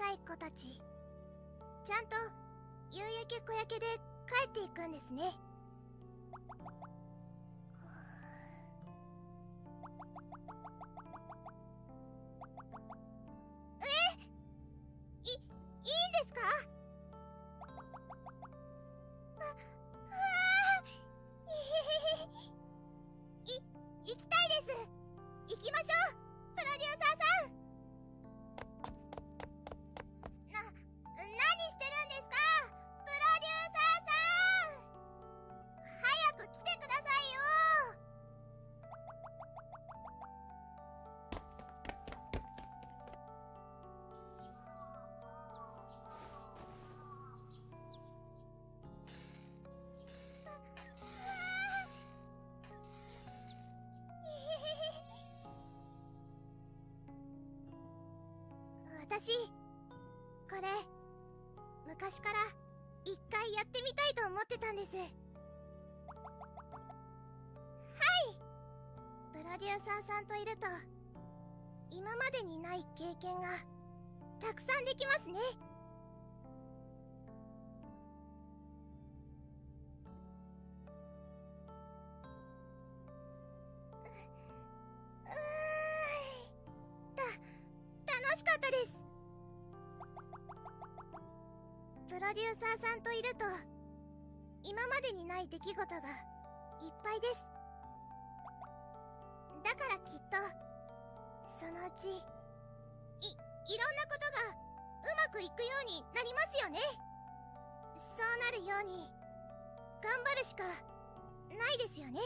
さい子たち。ちゃんと夕焼け小焼けで帰っていくんですね。いいいですか？ああー。い行きたいです。行きましょう。プロデューサーさん。私これ昔から一回やってみたいと思ってたんです。はい。プロデューサーさんといると今までにない経験がたくさんできますね。ううーん。た楽しかったです。ロデューサーさんといると今までにない出来事がいっぱいです。だからきっとそのうちいいろんなことがうまくいくようになりますよね。そうなるように頑張るしかないですよね。